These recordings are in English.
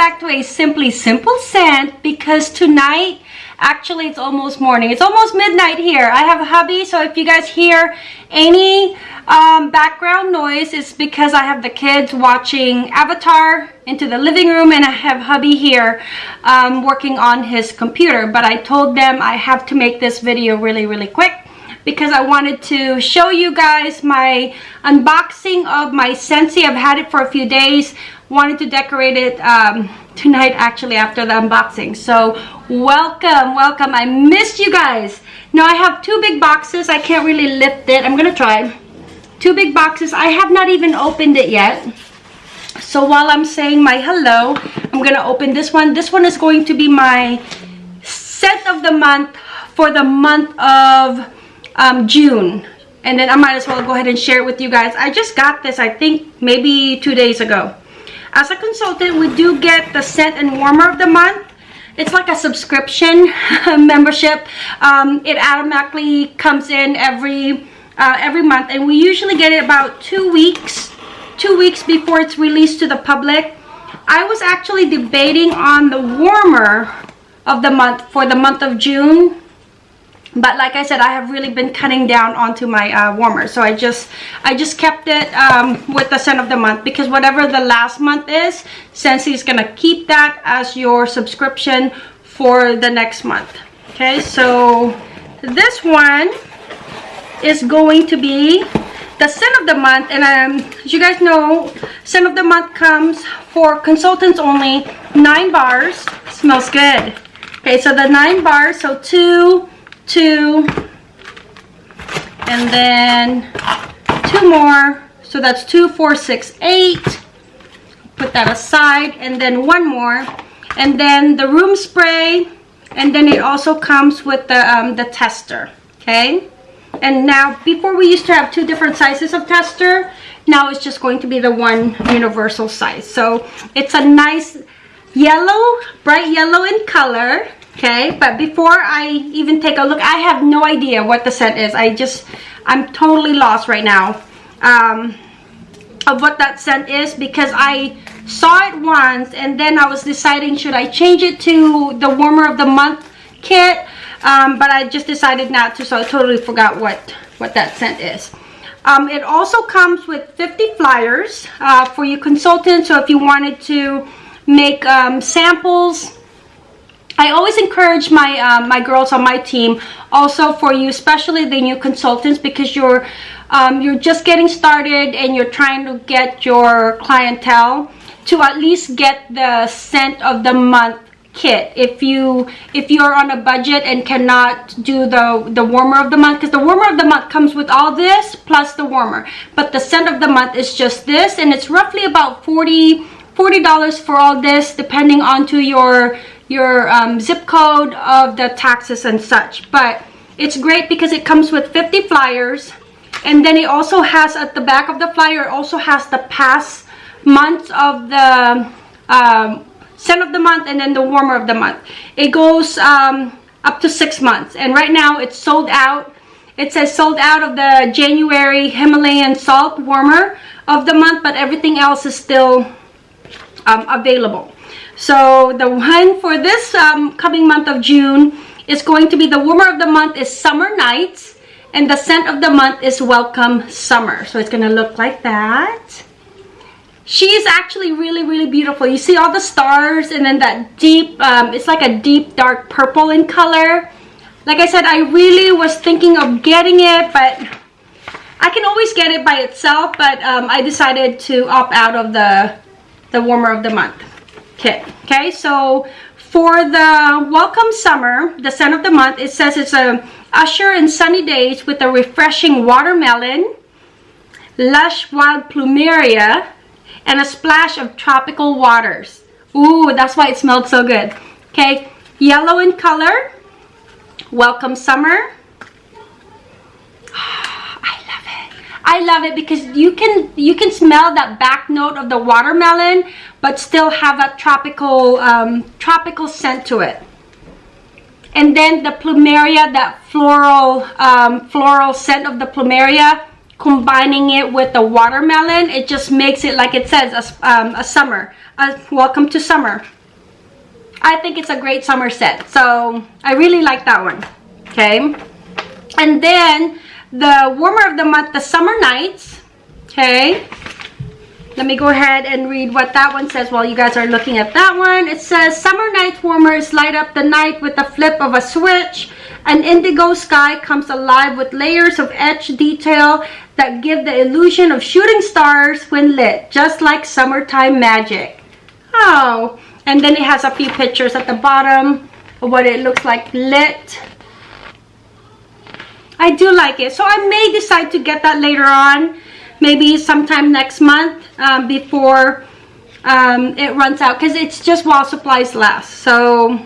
back to a Simply Simple scent because tonight, actually it's almost morning. It's almost midnight here. I have a hubby, so if you guys hear any um, background noise, it's because I have the kids watching Avatar into the living room and I have hubby here um, working on his computer. But I told them I have to make this video really, really quick because I wanted to show you guys my unboxing of my Scentsy. I've had it for a few days. Wanted to decorate it um, tonight actually after the unboxing. So welcome, welcome. I missed you guys. Now I have two big boxes. I can't really lift it. I'm to try. Two big boxes. I have not even opened it yet. So while I'm saying my hello, I'm to open this one. This one is going to be my scent of the month for the month of um, June. And then I might as well go ahead and share it with you guys. I just got this, I think, maybe two days ago. As a consultant, we do get the scent and warmer of the month. It's like a subscription membership. Um, it automatically comes in every uh, every month, and we usually get it about two weeks, two weeks before it's released to the public. I was actually debating on the warmer of the month for the month of June but like I said I have really been cutting down onto my uh, warmer. So I just I just kept it um, with the scent of the month because whatever the last month is Scentsy is gonna keep that as your subscription for the next month. Okay so this one is going to be the scent of the month. And um, as you guys know scent of the month comes for consultants only. Nine bars smells good. Okay so the nine bars so two two, and then two more. So that's two, four, six, eight. Put that aside, and then one more. And then the room spray, and then it also comes with the, um, the tester, okay? And now, before we used to have two different sizes of tester, now it's just going to be the one universal size. So it's a nice yellow, bright yellow in color okay but before i even take a look i have no idea what the scent is. I just i'm totally lost right now um, of what that scent is because i saw it once and then i was deciding should i change it to the warmer of the month kit? Um, but i just decided not to so i totally forgot what what that scent is. Um, it also comes with 50 flyers uh, for your consultants so if you wanted to make um, samples I always encourage my uh, my girls on my team also for you especially the new consultants because you're um, you're just getting started and you're trying to get your clientele to at least get the scent of the month kit. If you if you're on a budget and cannot do the the warmer of the month because the warmer of the month comes with all this plus the warmer. But the scent of the month is just this and it's roughly about 40 40 dollars for all this depending onto your your um, zip code of the taxes and such. But it's great because it comes with 50 flyers. And then it also has at the back of the flyer also has the past months of the um, scent of the month and then the warmer of the month. It goes um, up to six months. And right now it's sold out. It says sold out of the January Himalayan salt warmer of the month but everything else is still um, available so the one for this um, coming month of June is going to be the warmer of the month is Summer Nights. And the scent of the month is Welcome Summer. So it's going to look like that. She is actually really, really beautiful. You see all the stars and then that deep, um, it's like a deep dark purple in color. Like I said, I really was thinking of getting it, but I can always get it by itself. But um, I decided to opt out of the, the warmer of the month kit. Okay, so for the Welcome Summer, the scent of the month, it says it's a Usher in Sunny Days with a refreshing watermelon, lush wild plumeria, and a splash of tropical waters. Ooh, that's why it smelled so good. Okay, yellow in color, Welcome Summer. I love it because you can you can smell that back note of the watermelon but still have that tropical um, tropical scent to it. And then the plumeria that floral um, floral scent of the plumeria combining it with the watermelon it just makes it like it says a, um, a summer a welcome to summer. I think it's a great summer set so I really like that one okay? And then the warmer of the month the summer nights okay let me go ahead and read what that one says while you guys are looking at that one it says summer night warmers light up the night with the flip of a switch an indigo sky comes alive with layers of etched detail that give the illusion of shooting stars when lit, just like summertime magic. Oh, and then it has a few pictures at the bottom of what it looks like lit. I do like it. So I may decide to get that later on, maybe sometime next month um, before um, it runs out because it's just while supplies last. So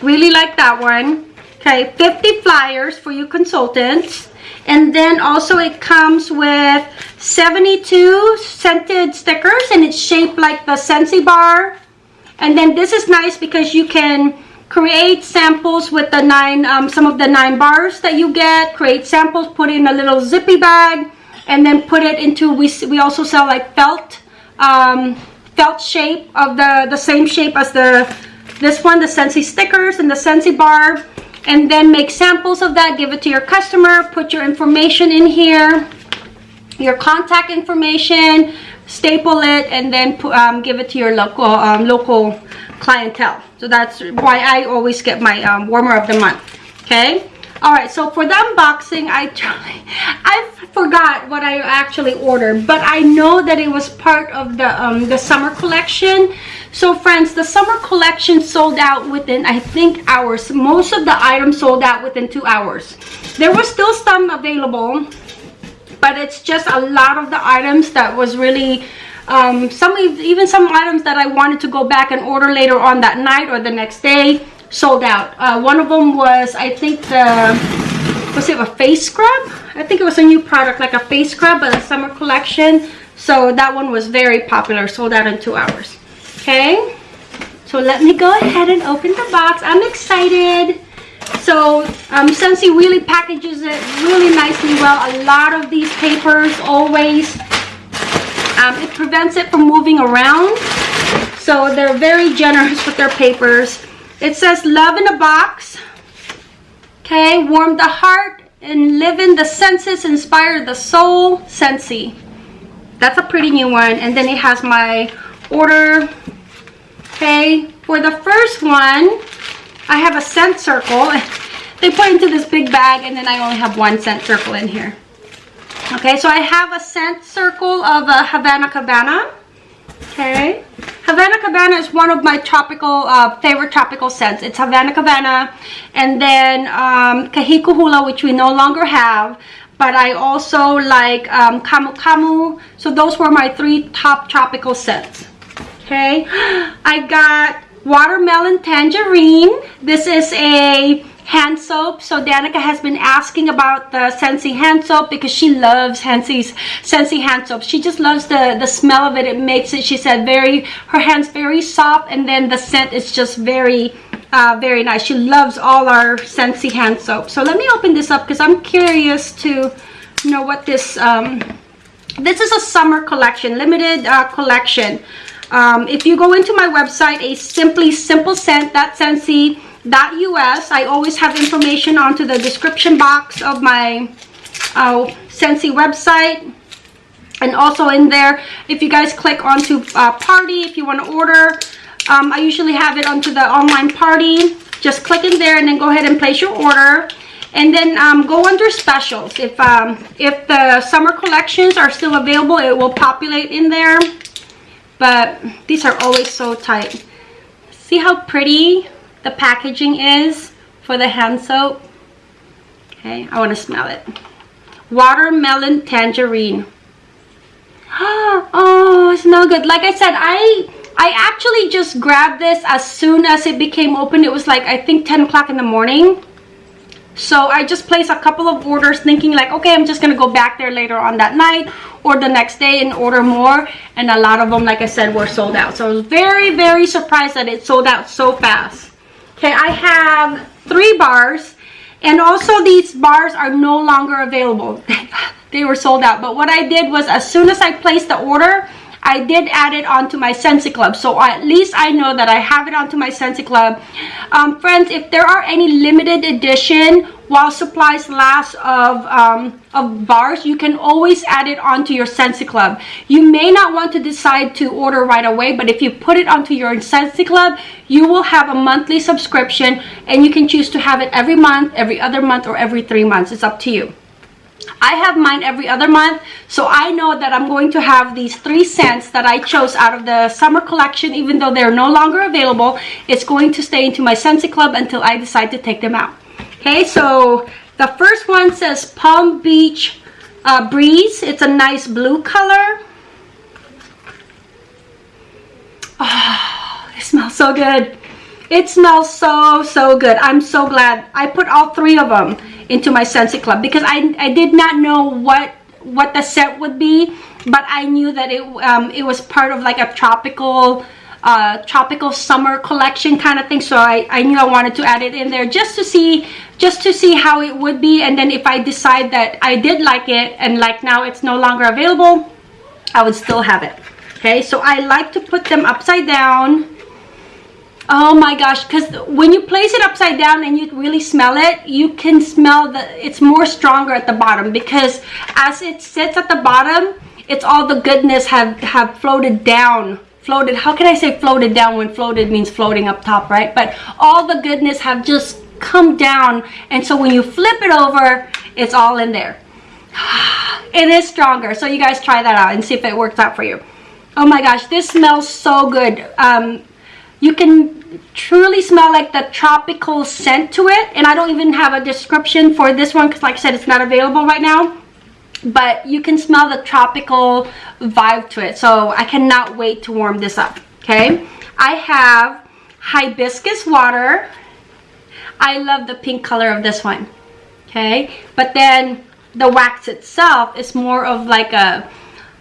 really like that one. Okay, 50 flyers for you consultants and then also it comes with 72 scented stickers and it's shaped like the Scentsy bar and then this is nice because you can create samples with the nine um, some of the nine bars that you get. Create samples put in a little zippy bag and then put it into we, we also sell like felt um, felt shape of the the same shape as the this one the Scentsy stickers and the Scentsy bar. And then make samples of that give it to your customer put your information in here your contact information staple it and then um, give it to your local um, local clientele so that's why I always get my um, warmer of the month okay all right so for the unboxing I I forgot what I actually ordered but I know that it was part of the um, the summer collection so friends, the summer collection sold out within, I think, hours. Most of the items sold out within two hours. There was still some available, but it's just a lot of the items that was really, um, some even some items that I wanted to go back and order later on that night or the next day sold out. Uh, one of them was, I think, the, was it a face scrub? I think it was a new product, like a face scrub, but a summer collection. So that one was very popular, sold out in two hours okay so let me go ahead and open the box i'm excited so um Scentsy really packages it really nicely well a lot of these papers always um, it prevents it from moving around. So they're very generous with their papers. It says love in a box. Okay warm the heart and live in the senses inspire the soul Scentsy that's a pretty new one. And then it has my order. Okay for the first one i have a scent circle. They put into this big bag and then i only have one scent circle in here okay so i have a scent circle of a havana cabana. Okay. Havana cabana is one of my tropical uh, favorite tropical scents. It's havana cabana and then um, kahikuhula which we no longer have but I also like um, Camu Camu. So those were my three top tropical scents. Okay. I got watermelon tangerine. This is a hand soap. So danica has been asking about the Scentsy hand soap because she loves Scentsy Scentsy hand soap. She just loves the the smell of it. It makes it she said very her hands very soft and then the scent is just very uh, very nice. She loves all our Scentsy hand soap. So let me open this up because i'm curious to know what this um this is a summer collection limited uh, collection. Um, if you go into my website, a simply simple scent, that Scentsy.us, I always have information onto the description box of my uh, Scentsy website. And also in there, if you guys click onto uh, party, if you want to order, um, I usually have it onto the online party. Just click in there and then go ahead and place your order. And then um, go under specials. If um, if the summer collections are still available it will populate in there. But these are always so tight. See how pretty the packaging is for the hand soap. Okay i want to smell it. Watermelon tangerine. Oh smell good. Like i said i i actually just grabbed this as soon as it became open. It was like i think 10 o'clock in the morning. So i just placed a couple of orders thinking like okay i'm just gonna go back there later on that night or the next day and order more. And a lot of them like i said were sold out. So i was very very surprised that it sold out so fast okay i have three bars and also these bars are no longer available. They were sold out but what i did was as soon as i placed the order I did add it onto my Scentsy Club. So at least I know that I have it onto my Scentsy Club. Um, friends, if there are any limited edition while supplies last of, um, of bars, you can always add it onto your Scentsy Club. You may not want to decide to order right away, but if you put it onto your Scentsy Club, you will have a monthly subscription and you can choose to have it every month, every other month, or every three months. It's up to you. I have mine every other month, so I know that I'm going to have these three scents that I chose out of the summer collection, even though they're no longer available. It's going to stay into my Scentsy Club until I decide to take them out. Okay, so the first one says Palm Beach uh, Breeze. It's a nice blue color. Oh, it smells so good. It smells so, so good. I'm so glad. I put all three of them into my Scentsy Club because I, I did not know what what the scent would be, but I knew that it um, it was part of like a tropical uh, tropical summer collection kind of thing. So I, I knew I wanted to add it in there just to see just to see how it would be. And then if I decide that I did like it and like now it's no longer available, I would still have it. Okay, so I like to put them upside down oh my gosh because when you place it upside down and you really smell it you can smell that it's more stronger at the bottom because as it sits at the bottom it's all the goodness have have floated down. Floated how can i say floated down when floated means floating up top right? But all the goodness have just come down and so when you flip it over it's all in there. It is stronger so you guys try that out and see if it works out for you. Oh my gosh this smells so good. Um you can truly smell like the tropical scent to it and i don't even have a description for this one because like i said it's not available right now but you can smell the tropical vibe to it so i cannot wait to warm this up okay? I have hibiscus water. I love the pink color of this one okay? But then the wax itself is more of like a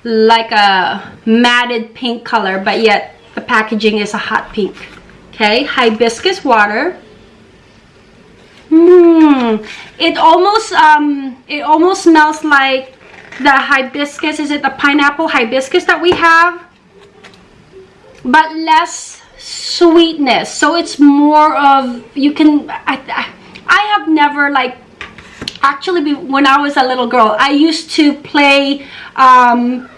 like a matted pink color but yet the packaging is a hot pink. Okay, hibiscus water. Mmm, it almost um, it almost smells like the hibiscus. Is it the pineapple hibiscus that we have? But less sweetness. So it's more of you can. I, I, have never like actually when I was a little girl. I used to play um,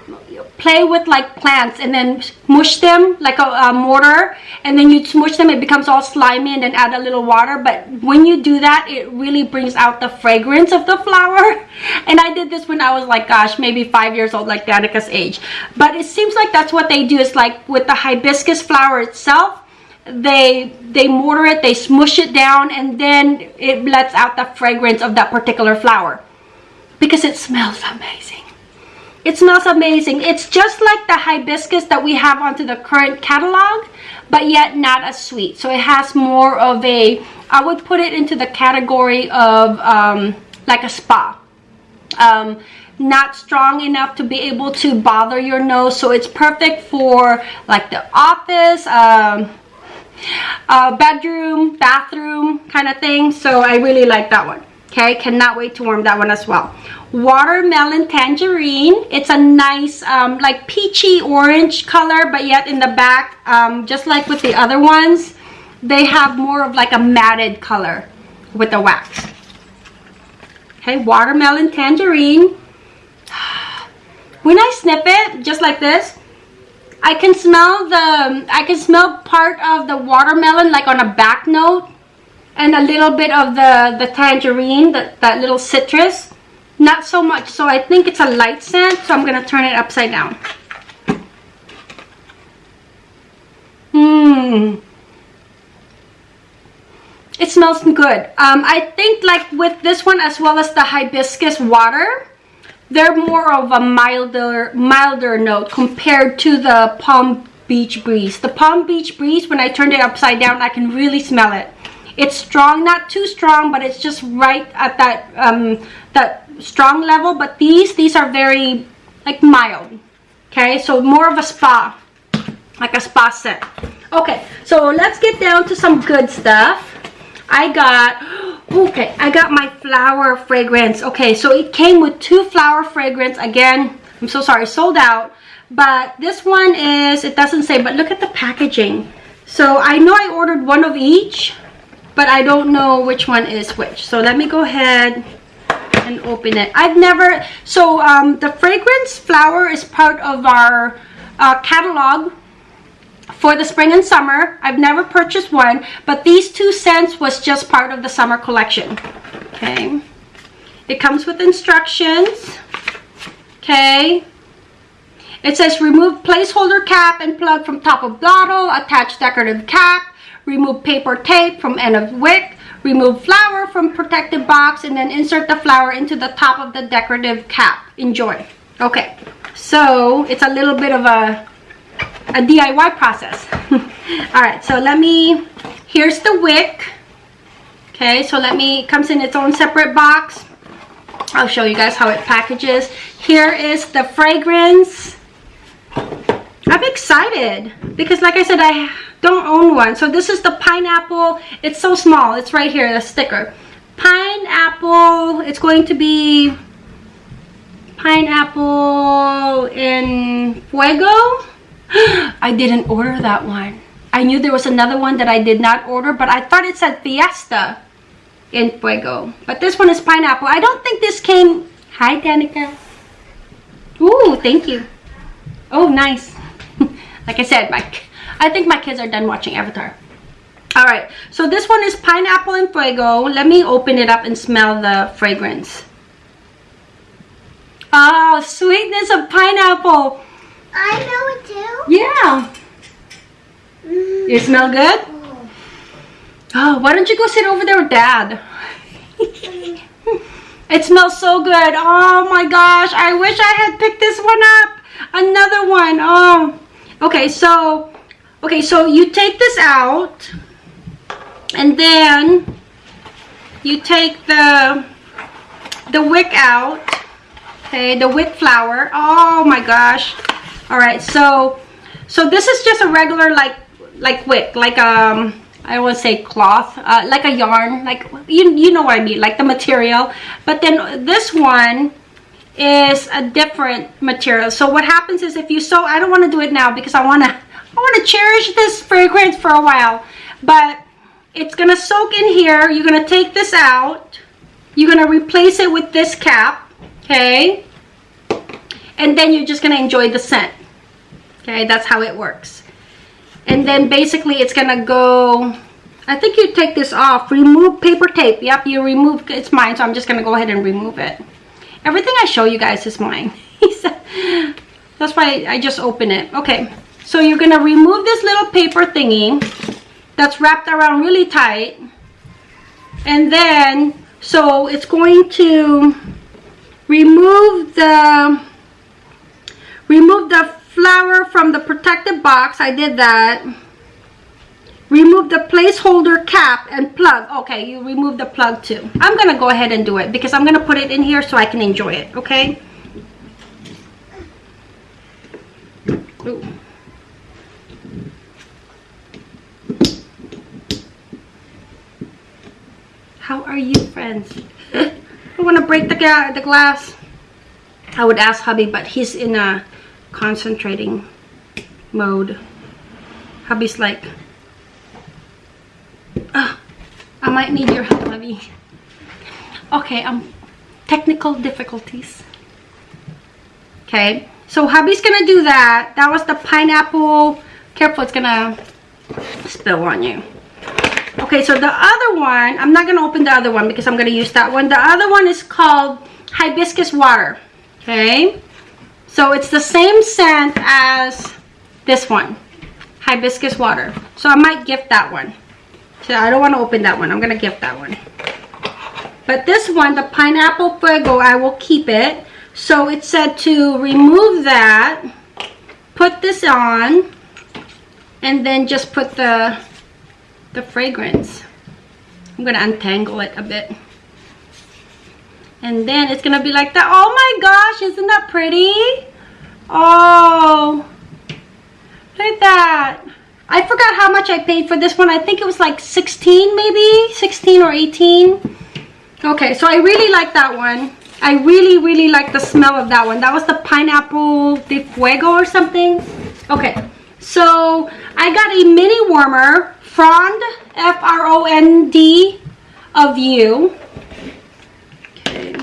play with like plants and then mush them like a, a, mortar and then you smush them it becomes all slimy and then add a little water. But when you do that it really brings out the fragrance of the flower. And I did this when I was like gosh maybe five years old like Danica's age. But it seems like that's what they do. Is like with the hibiscus flower itself they they mortar it they smush it down and then it lets out the fragrance of that particular flower. Because it smells amazing it smells amazing. It's just like the hibiscus that we have onto the current catalog, but yet not as sweet. So it has more of a, I would put it into the category of um, like a spa. Um, not strong enough to be able to bother your nose. So it's perfect for like the office, um, uh, bedroom, bathroom kind of thing. So I really like that one. Okay, cannot wait to warm that one as well watermelon tangerine. It's a nice um, like peachy orange color but yet in the back um, just like with the other ones they have more of like a matted color with the wax. Okay watermelon tangerine. When I snip it just like this I can smell the I can smell part of the watermelon like on a back note and a little bit of the the tangerine that, that little citrus not so much so i think it's a light scent so i'm gonna turn it upside down Mmm. It smells good. Um, I think like with this one as well as the hibiscus water, they're more of a milder, milder note compared to the Palm Beach Breeze. The Palm Beach Breeze, when I turned it upside down, I can really smell it. It's strong, not too strong, but it's just right at that um, that strong level but these these are very like mild okay so more of a spa like a spa set okay so let's get down to some good stuff i got Okay, I got my flower fragrance. Okay, so it came with two flower fragrance. Again, I'm so sorry, sold out. But this one is, it doesn't say, but look at the packaging. So I know I ordered one of each, but I don't know which one is which. So let me go ahead and open it. I've never, so um, the fragrance flower is part of our uh, catalog for the spring and summer. I've never purchased one, but these two scents was just part of the summer collection. Okay. It comes with instructions. Okay. It says remove placeholder cap and plug from top of bottle, attach decorative cap, remove paper tape from end of wick, remove flower from protective box, and then insert the flower into the top of the decorative cap. Enjoy. Okay, so it's a little bit of a, a DIY process. All right, so let me, here's the wick. Okay, so let me, comes in its own separate box. I'll show you guys how it packages. Here is the fragrance. I'm excited because like I said, I don't own one. So this is the pineapple. It's so small. It's right here, the sticker. Pineapple, it's going to be pineapple in fuego. I didn't order that one. I knew there was another one that I did not order, but I thought it said fiesta in fuego. But this one is pineapple. I don't think this came... Hi, Danica. Ooh, thank you. Oh, nice. Like I said, my, I think my kids are done watching Avatar. All right, so this one is Pineapple and Fuego. Let me open it up and smell the fragrance. Oh, sweetness of pineapple. I know it too. Yeah. Mm. You smell good? Oh, why don't you go sit over there with Dad? it smells so good. Oh my gosh, I wish I had picked this one up another one. Oh, okay. So, okay. So you take this out and then you take the, the wick out. Okay. The wick flower. Oh my gosh. All right. So, so this is just a regular like, like wick, like, um, I would say cloth, uh, like a yarn, like you you know what I mean, like the material. But then this one is a different material. So what happens is if you sew, I don't want to do it now because I want to I want to cherish this fragrance for a while. But it's going to soak in here. You're going to take this out. You're going to replace it with this cap. Okay. And then you're just going to enjoy the scent. Okay. That's how it works. And then basically it's going to go I think you take this off. Remove paper tape. Yep, you remove. It's mine, so I'm just going to go ahead and remove it. Everything I show you guys is mine. That's why I just open it. Okay, so you're to remove this little paper thingy that's wrapped around really tight. And then, so it's going to remove the, remove the flower from the protective box. I did that remove the placeholder cap and plug. Okay you remove the plug too. I'm gonna go ahead and do it because i'm gonna put it in here so i can enjoy it okay? Ooh. how are you friends? I want to break the, the glass. I would ask hubby but he's in a concentrating mode. Hubby's like uh, I might need your help, Levy. Okay, um, technical difficulties. Okay, so hubby's gonna do that. That was the pineapple. Careful, it's gonna spill on you. Okay, so the other one, I'm not gonna open the other one because I'm gonna use that one. The other one is called hibiscus water. Okay, so it's the same scent as this one, hibiscus water. So I might gift that one. So I don't want to open that one. I'm going to give that one. But this one, the Pineapple Fuego, I will keep it. So it said to remove that, put this on, and then just put the, the fragrance. I'm going to untangle it a bit. And then it's going to be like that. Oh my gosh, isn't that pretty? Oh, look at that. I forgot how much I paid for this one. I think it was like 16 maybe, 16 or 18. Okay, so I really like that one. I really, really like the smell of that one. That was the pineapple de fuego or something. Okay, so I got a mini warmer, Frond, F-R-O-N-D of you. Okay.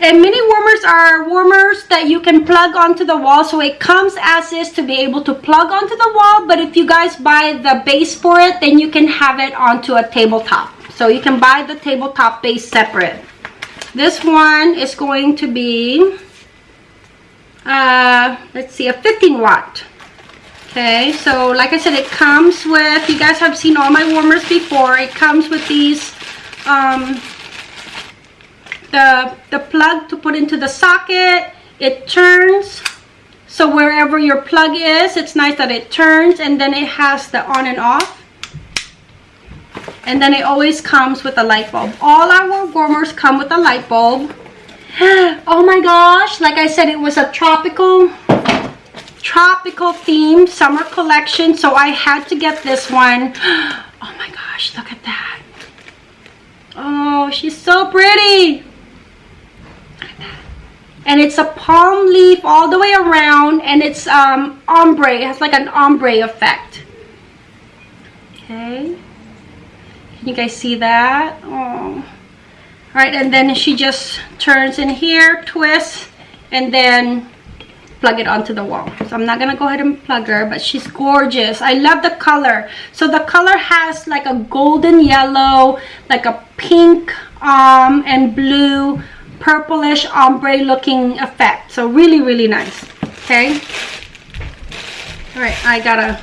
And mini warmers are warmers that you can plug onto the wall. So it comes as is to be able to plug onto the wall. But if you guys buy the base for it, then you can have it onto a tabletop. So you can buy the tabletop base separate. This one is going to be, uh, let's see, a 15 watt. Okay, so like I said, it comes with, you guys have seen all my warmers before. It comes with these, um, the, the plug to put into the socket. It turns. So wherever your plug is, it's nice that it turns and then it has the on and off. And then it always comes with a light bulb. All our warmers come with a light bulb. Oh my gosh, like I said, it was a tropical tropical theme summer collection so i had to get this one. Oh my gosh look at that oh she's so pretty and it's a palm leaf all the way around and it's um ombre. It has like an ombre effect. Okay. Can you guys see that? Oh. All right and then she just turns in here twists and then plug it onto the wall. So i'm not gonna go ahead and plug her but she's gorgeous. I love the color. So the color has like a golden yellow like a pink um and blue purplish ombre looking effect so really really nice okay all right i gotta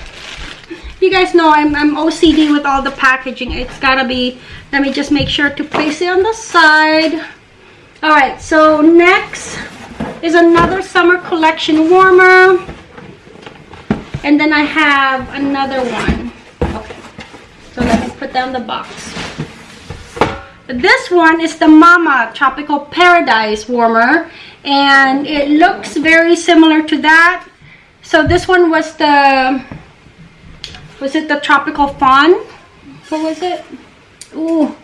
you guys know I'm, I'm ocd with all the packaging it's gotta be let me just make sure to place it on the side all right so next is another summer collection warmer. And then I have another one. Okay. So let me put down the box. This one is the Mama Tropical Paradise warmer. And it looks very similar to that. So this one was the, was it the Tropical Fawn? What was it? Ooh.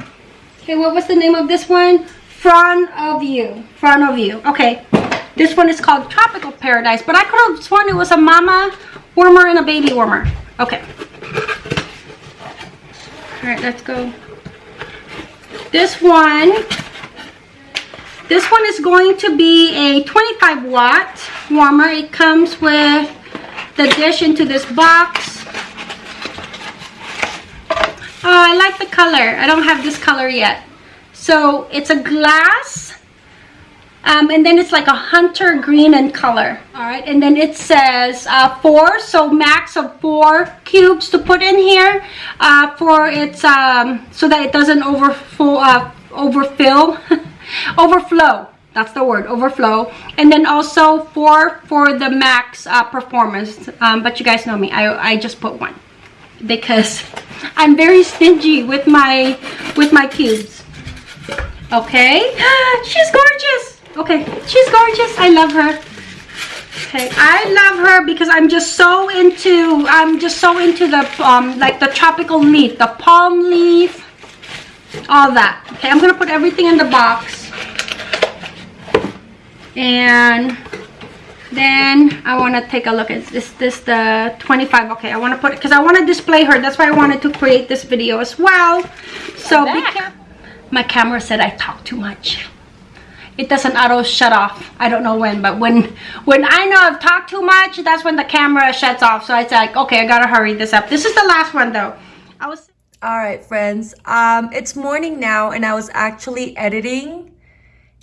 Okay, what was the name of this one? Front of you. Front of you. Okay. This one is called Tropical Paradise, but I could have sworn it was a mama warmer and a baby warmer. Okay. All right, let's go. This one, this one is going to be a 25 watt warmer. It comes with the dish into this box. Oh, I like the color. I don't have this color yet. So it's a glass um, and then it's like a hunter green in color. All right and then it says uh, four so max of four cubes to put in here uh, for its um, so that it doesn't overfill uh, overfill. Overflow that's the word overflow. And then also four for the max uh, performance. Um, but you guys know me I, I just put one. Because I'm very stingy with my with my cubes. Okay? She's gorgeous Okay, she's gorgeous. I love her. Okay, I love her because I'm just so into, I'm just so into the, um, like the tropical leaf, the palm leaf, all that. Okay, I'm going to put everything in the box. And then I want to take a look at this, this the 25. Okay, I want to put it, because I want to display her. That's why I wanted to create this video as well. So, my camera said I talk too much it doesn't auto shut off. I don't know when but when when i know i've talked too much that's when the camera shuts off. So it's like okay i gotta hurry this up. This is the last one though. I was all right friends. Um it's morning now and i was actually editing.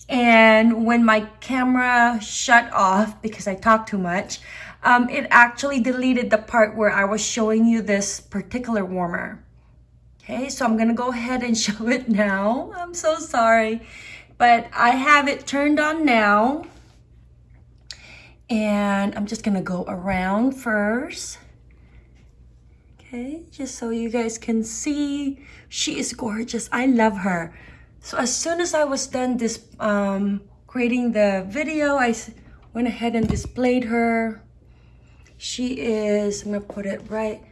And when my camera shut off because i talked too much um it actually deleted the part where i was showing you this particular warmer. Okay so i'm gonna go ahead and show it now. I'm so sorry but I have it turned on now. And I'm just gonna go around first. Okay, just so you guys can see. She is gorgeous. I love her. So as soon as I was done this um, creating the video, I went ahead and displayed her. She is, I'm gonna put it right,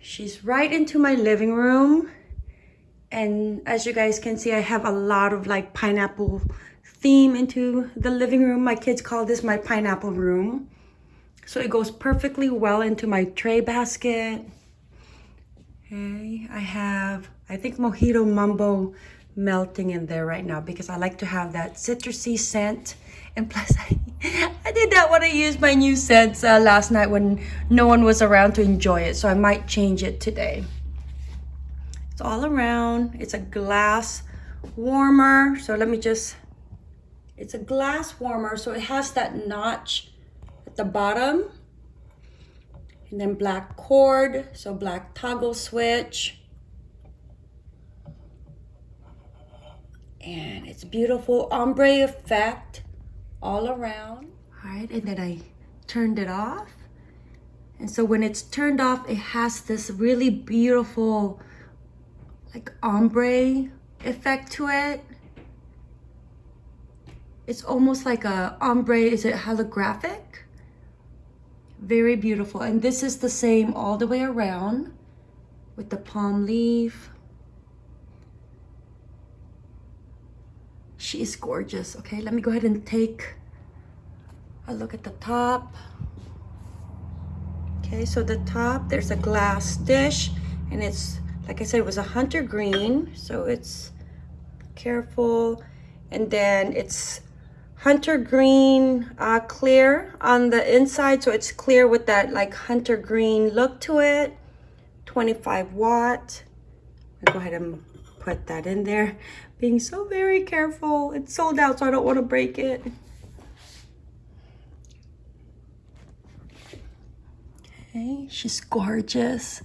she's right into my living room. And as you guys can see, I have a lot of like pineapple theme into the living room. My kids call this my pineapple room. So it goes perfectly well into my tray basket. Okay, I have, I think Mojito Mumbo melting in there right now because I like to have that citrusy scent. And plus, I, I did that when I used my new scents uh, last night when no one was around to enjoy it. So I might change it today. It's all around. It's a glass warmer. So let me just, it's a glass warmer. So it has that notch at the bottom. And then black cord, so black toggle switch. And it's beautiful ombre effect all around. All right, and then I turned it off. And so when it's turned off, it has this really beautiful like ombre effect to it. It's almost like a ombre, is it holographic? Very beautiful. And this is the same all the way around with the palm leaf. She is gorgeous. Okay, let me go ahead and take a look at the top. Okay, so the top, there's a glass dish and it's, like I said, it was a hunter green. So it's careful. And then it's hunter green uh, clear on the inside. So it's clear with that like hunter green look to it. 25 watt. I'll go ahead and put that in there. Being so very careful. It's sold out, so I don't want to break it. Okay, she's gorgeous.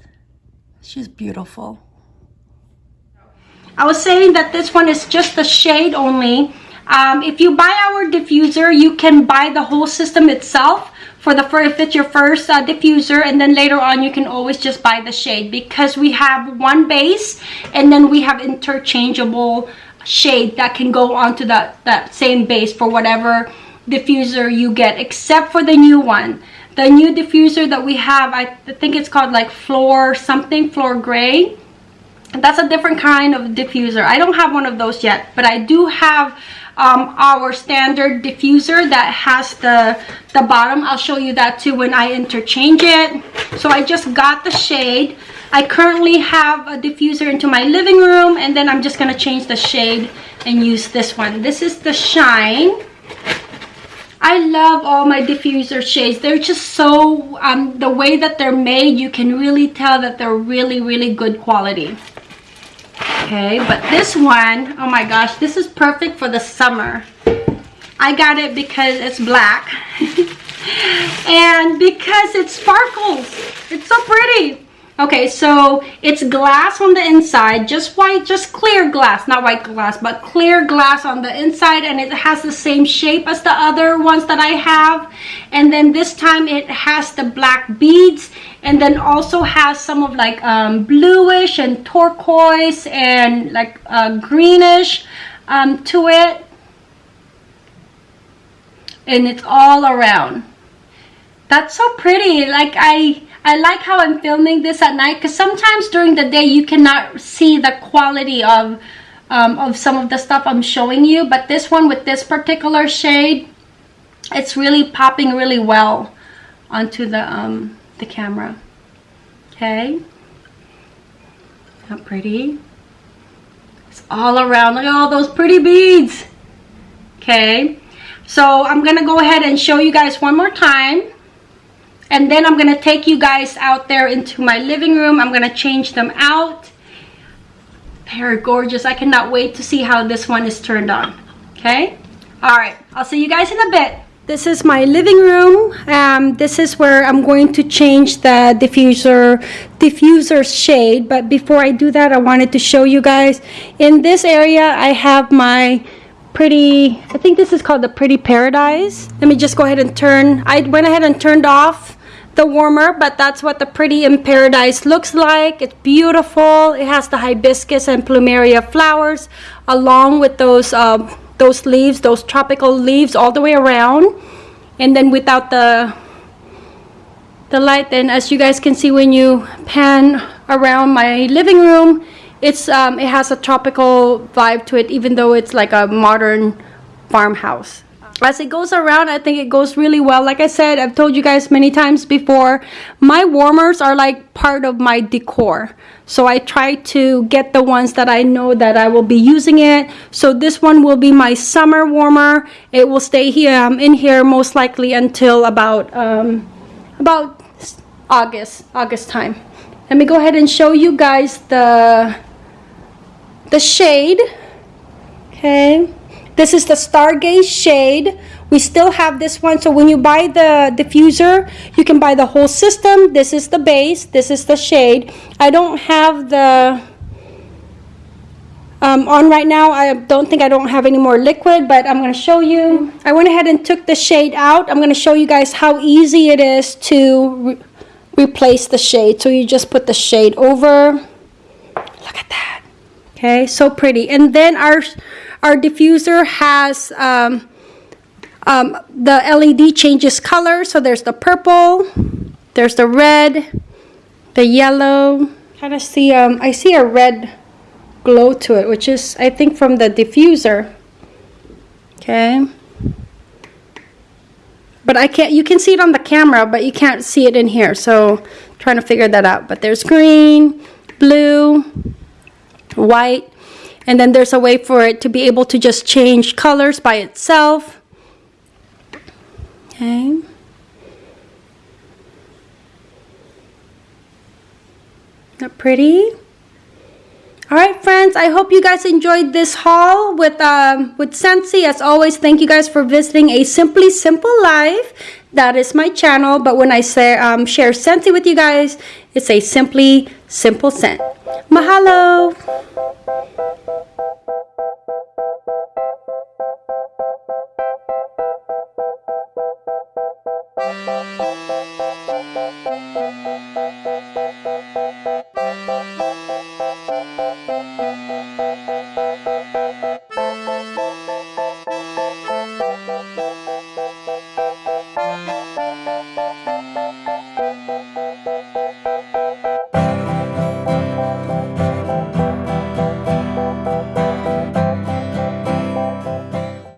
She's beautiful. I was saying that this one is just the shade only. Um, if you buy our diffuser, you can buy the whole system itself for the first, if it's your first uh, diffuser and then later on you can always just buy the shade because we have one base and then we have interchangeable shade that can go onto that that same base for whatever diffuser you get except for the new one the new diffuser that we have i think it's called like floor something floor gray. That's a different kind of diffuser. I don't have one of those yet but i do have um, our standard diffuser that has the the bottom. I'll show you that too when i interchange it. So i just got the shade. I currently have a diffuser into my living room and then i'm just going to change the shade and use this one. This is the shine I love all my diffuser shades. They're just so, um, the way that they're made, you can really tell that they're really, really good quality. Okay but this one oh my gosh this is perfect for the summer. I got it because it's black. And because it sparkles. It's so pretty okay so it's glass on the inside just white just clear glass not white glass but clear glass on the inside and it has the same shape as the other ones that i have. And then this time it has the black beads and then also has some of like um, bluish and turquoise and like uh, greenish um, to it. And it's all around. That's so pretty like I I like how I'm filming this at night because sometimes during the day you cannot see the quality of um, of some of the stuff I'm showing you but this one with this particular shade it's really popping really well onto the um, the camera. Okay? How pretty. It's all around. Look at all those pretty beads. Okay? So I'm gonna go ahead and show you guys one more time and then I'm gonna take you guys out there into my living room. I'm gonna change them out. They're gorgeous. I cannot wait to see how this one is turned on. Okay? All right. I'll see you guys in a bit. This is my living room. Um, this is where I'm going to change the diffuser diffuser shade. But before I do that I wanted to show you guys. In this area I have my pretty I think this is called the pretty paradise. Let me just go ahead and turn. I went ahead and turned off the warmer but that's what the pretty in paradise looks like. It's beautiful. It has the hibiscus and plumeria flowers along with those um, those leaves those tropical leaves all the way around. And then without the the light then as you guys can see when you pan around my living room it's um, it has a tropical vibe to it, even though it's like a modern farmhouse. As it goes around, I think it goes really well. Like I said, I've told you guys many times before, my warmers are like part of my decor. So I try to get the ones that I know that I will be using it. So this one will be my summer warmer. It will stay here um, in here most likely until about um, about August, August time. Let me go ahead and show you guys the the shade. Okay. This is the Stargaze shade. We still have this one. So when you buy the diffuser, you can buy the whole system. This is the base. This is the shade. I don't have the um, on right now. I don't think I don't have any more liquid, but I'm going to show you. I went ahead and took the shade out. I'm going to show you guys how easy it is to re replace the shade. So you just put the shade over. Look at that. Okay, so pretty. And then our our diffuser has um, um, the LED changes color. So there's the purple, there's the red, the yellow. Kind of see um, I see a red glow to it, which is I think from the diffuser. Okay. But I can't, you can see it on the camera, but you can't see it in here. So trying to figure that out. But there's green, blue, white, and then there's a way for it to be able to just change colors by itself. Okay. Not pretty? All right, friends, I hope you guys enjoyed this haul with, um, with Scentsy. As always, thank you guys for visiting A Simply Simple Life. That is my channel, but when I say, um, share Scentsy with you guys, it's a Simply Simple Scent. Mahalo! Música